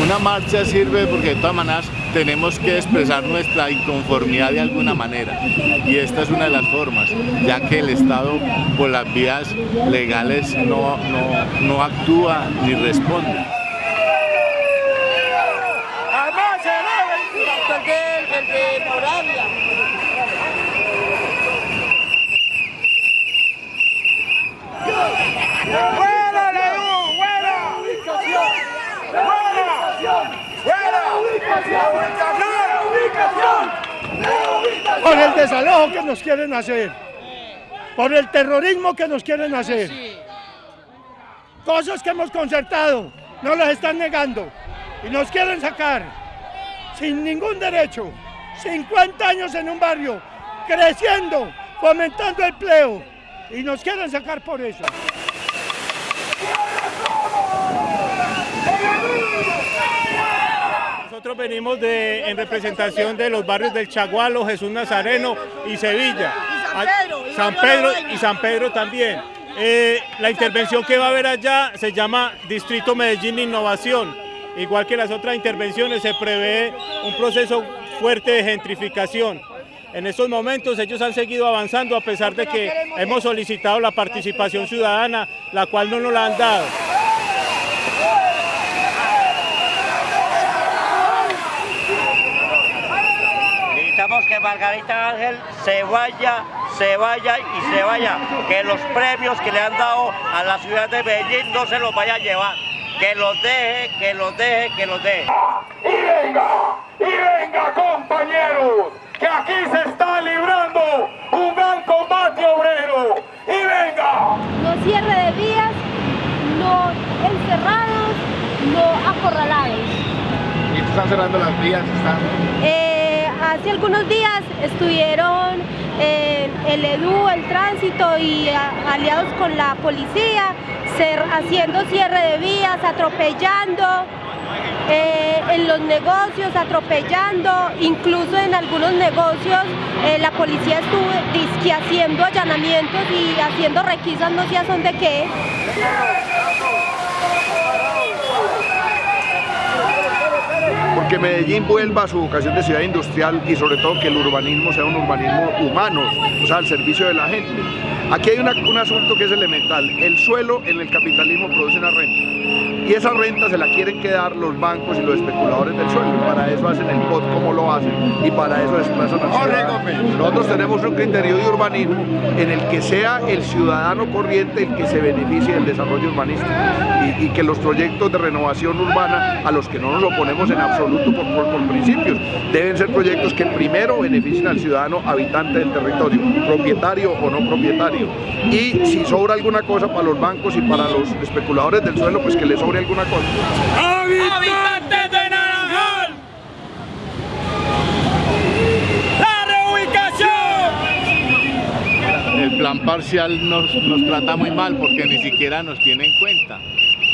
Una marcha sirve porque de todas maneras tenemos que expresar nuestra inconformidad de alguna manera y esta es una de las formas, ya que el Estado por las vías legales no, no, no actúa ni responde. Por el desalojo que nos quieren hacer, por el terrorismo que nos quieren hacer. Cosas que hemos concertado, no las están negando y nos quieren sacar sin ningún derecho. 50 años en un barrio, creciendo, fomentando empleo y nos quieren sacar por eso. Nosotros venimos de, en representación de los barrios del Chagualo, Jesús Nazareno y Sevilla. Y San Pedro. y San Pedro también. Eh, la intervención que va a haber allá se llama Distrito Medellín Innovación. Igual que las otras intervenciones se prevé un proceso fuerte de gentrificación. En estos momentos ellos han seguido avanzando a pesar de que hemos solicitado la participación ciudadana, la cual no nos la han dado. Que Margarita Ángel se vaya, se vaya y se vaya. Que los premios que le han dado a la ciudad de Medellín no se los vaya a llevar. Que los deje, que los deje, que los deje. Y venga, y venga compañeros, que aquí se está librando un gran combate obrero. Y venga. No cierre de vías, no encerrados, no acorralados. ¿Y están cerrando las vías? Están... Eh, hace algunos días estuvieron el EDU, el tránsito y aliados con la policía haciendo cierre de vías, atropellando eh, en los negocios, atropellando, incluso en algunos negocios eh, la policía estuvo haciendo allanamientos y haciendo requisas, no sé a son de qué. Que Medellín vuelva a su vocación de ciudad industrial y sobre todo que el urbanismo sea un urbanismo humano, o sea, al servicio de la gente. Aquí hay un asunto que es elemental, el suelo en el capitalismo produce una renta y esa renta se la quieren quedar los bancos y los especuladores del suelo. Para eso hacen el POT como lo hacen y para eso desplazan a Nosotros tenemos un criterio de urbanismo en el que sea el ciudadano corriente el que se beneficie del desarrollo urbanístico y, que los proyectos de renovación urbana a los que no nos oponemos en absoluto por, por principios deben ser proyectos que primero beneficien al ciudadano habitante del territorio, propietario o no propietario. Y si sobra alguna cosa para los bancos y para los especuladores del suelo, pues que les alguna cosa. ¡Habitantes de Naranjal! ¡La reubicación! El plan parcial nos, nos trata muy mal porque ni siquiera nos tiene en cuenta.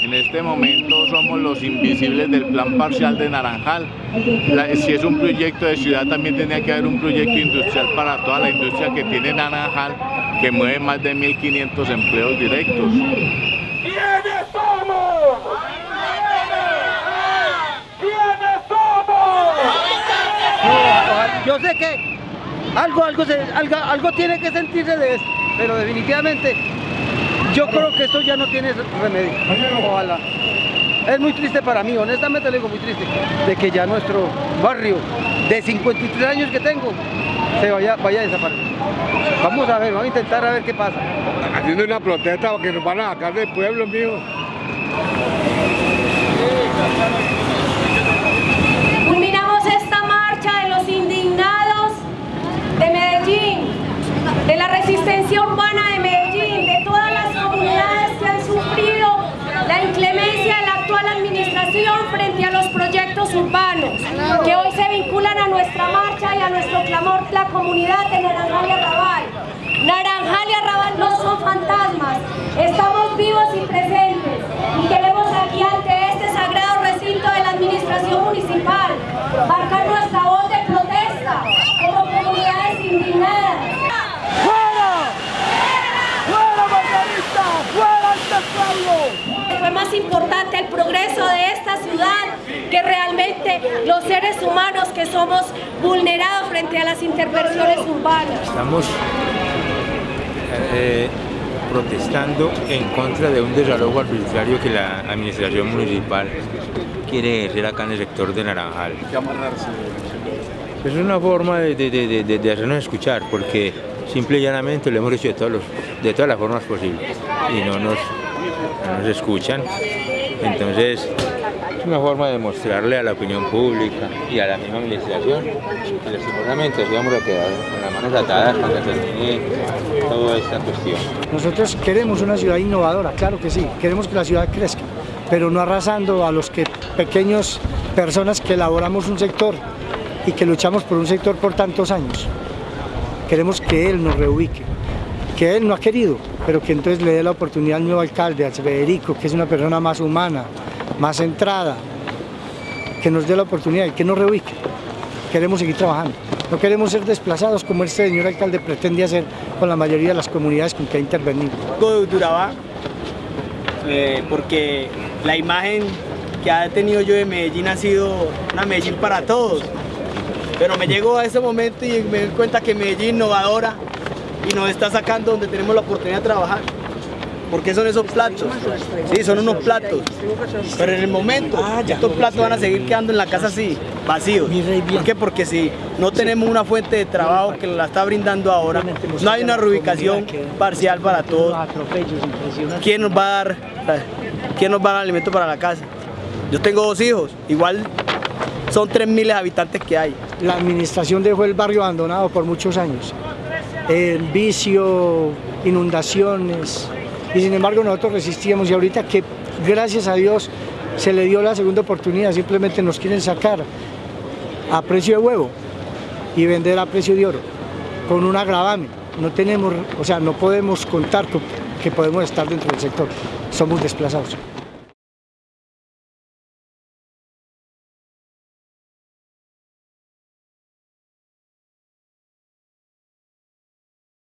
En este momento somos los invisibles del plan parcial de Naranjal. si es un proyecto de ciudad, también tenía que haber un proyecto industrial para toda la industria que tiene Naranjal, que mueve más de 1.500 empleos directos. ¿Quiénes somos? ¿Quiénes somos? yo sé que algo, algo, algo, algo tiene que sentirse de esto, pero definitivamente yo creo que esto ya no tiene remedio. Ojalá. Es muy triste para mí, honestamente le digo muy triste, de que ya nuestro barrio de 53 años que tengo se vaya, vaya a desaparecer. Vamos a ver, vamos a intentar a ver qué pasa. Haciendo una protesta porque nos van a sacar del pueblo, mío. Culminamos esta marcha de los indignados de Medellín, de la resistencia urbana de Medellín, de todas las comunidades que han sufrido la inclemencia de la actual administración frente a los proyectos urbanos, que hoy se vinculan a nuestra marcha y a nuestro clamor, la comunidad de Naranjal y Arrabal. Naranjal no fantasmas, estamos vivos y presentes y queremos aquí ante este sagrado recinto de la administración municipal marcar nuestra voz de protesta como comunidades indignadas. ¡Fuera! ¡Fuera, Margarita! ¡Fuera este pueblo! Fue más importante importante el progreso de esta ciudad que realmente los seres humanos que somos vulnerados frente a las intervenciones urbanas. Estamos eh, protestando en contra de un desalojo arbitrario que la administración municipal quiere hacer acá en el sector de Naranjal. Es una forma de, de, hacernos escuchar, porque simple y llanamente lo hemos hecho de todas las formas posibles y no nos, no nos escuchan. Entonces, es una forma de mostrarle a la opinión pública y a la misma administración que lastimosamente nos vamos a quedar con las manos atadas cuando termine toda esta cuestión. Nosotros queremos una ciudad innovadora, claro que sí, queremos que la ciudad crezca, pero no arrasando a los que pequeños personas que elaboramos un sector y que luchamos por un sector por tantos años. Queremos que él nos reubique, que él no ha querido, pero que entonces le dé la oportunidad al nuevo alcalde, a Federico, que es una persona más humana, más centrada, que nos dé la oportunidad y que nos reubique. Queremos seguir trabajando. No queremos ser desplazados como este señor alcalde pretende hacer con la mayoría de las comunidades con que ha intervenido. Duraba, eh, porque la imagen que ha tenido yo de Medellín ha sido una Medellín para todos. Pero me llegó a ese momento y me doy cuenta que Medellín innovadora y nos está sacando donde tenemos la oportunidad de trabajar. ¿Por qué son esos platos? Sí, son unos platos. Pero en el momento, estos platos van a seguir quedando en la casa así, vacíos. ¿Por qué? Porque si no tenemos una fuente de trabajo que la está brindando ahora, no hay una reubicación parcial para todos. ¿Quién nos va a dar, quién nos va a dar alimento para la casa? Yo tengo dos hijos, igual son 3.000 habitantes que hay. La administración dejó el barrio abandonado por muchos años. El vicio, inundaciones, y sin embargo nosotros resistíamos y ahorita que gracias a Dios se le dio la segunda oportunidad, simplemente nos quieren sacar a precio de huevo y vender a precio de oro, con un agravame. No tenemos, o sea, no podemos contar con que podemos estar dentro del sector, somos desplazados.